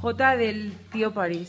J del tío París.